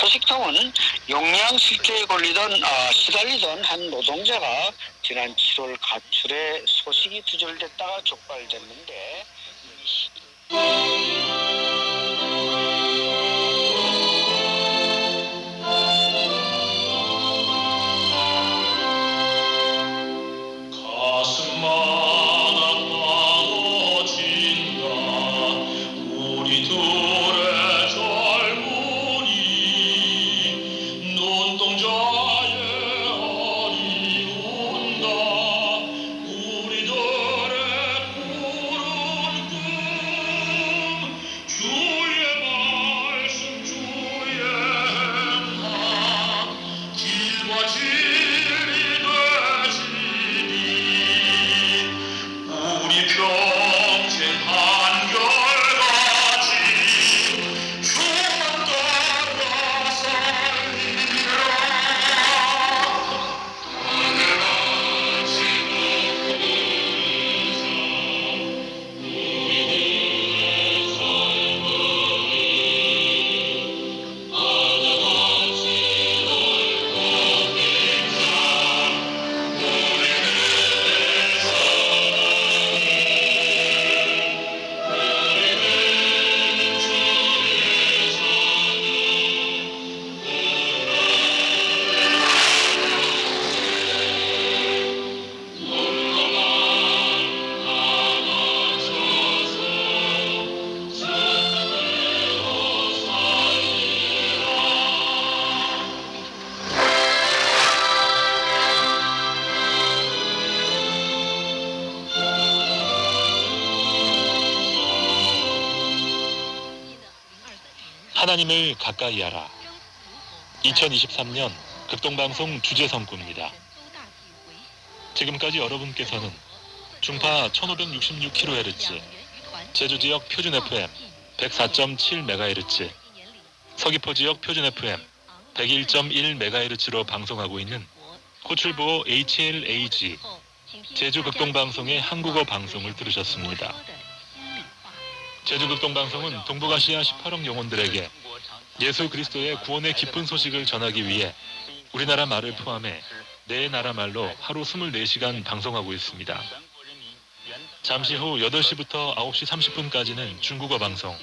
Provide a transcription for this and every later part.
소식통은 용량실조에 걸리던 아, 시달리던 한 노동자가 지난 7월 가출해 소식이 두절됐다가 촉발됐는데 하나님을 가까이 하라. 2023년 극동방송 주제 성구입니다. 지금까지 여러분께서는 중파 1566kHz, 제주 지역 표준 FM 104.7MHz, 서귀포 지역 표준 FM 101.1MHz로 방송하고 있는 호출부호 HLAG 제주 극동방송의 한국어 방송을 들으셨습니다. 제주 극동방송은 동북아시아 18억 영혼들에게 예수 그리스도의 구원의 기쁜 소식을 전하기 위해 우리나라 말을 포함해 네 나라 말로 하루 24시간 방송하고 있습니다. 잠시 후 8시부터 9시 30분까지는 중국어 방송,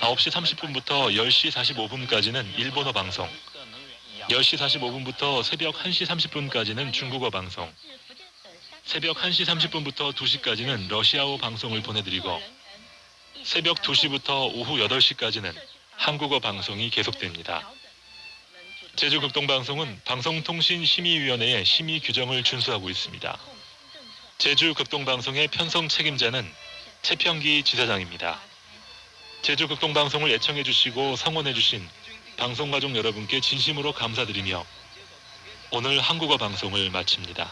9시 30분부터 10시 45분까지는 일본어 방송, 10시 45분부터 새벽 1시 30분까지는 중국어 방송, 새벽 1시 30분부터 2시까지는 러시아어 방송을 보내드리고 새벽 2시부터 오후 8시까지는 한국어 방송이 계속됩니다. 제주극동방송은 방송통신심의위원회의 심의 규정을 준수하고 있습니다. 제주극동방송의 편성 책임자는 최평기 지사장입니다. 제주극동방송을 애청해주시고 성원해주신 방송가족 여러분께 진심으로 감사드리며 오늘 한국어 방송을 마칩니다.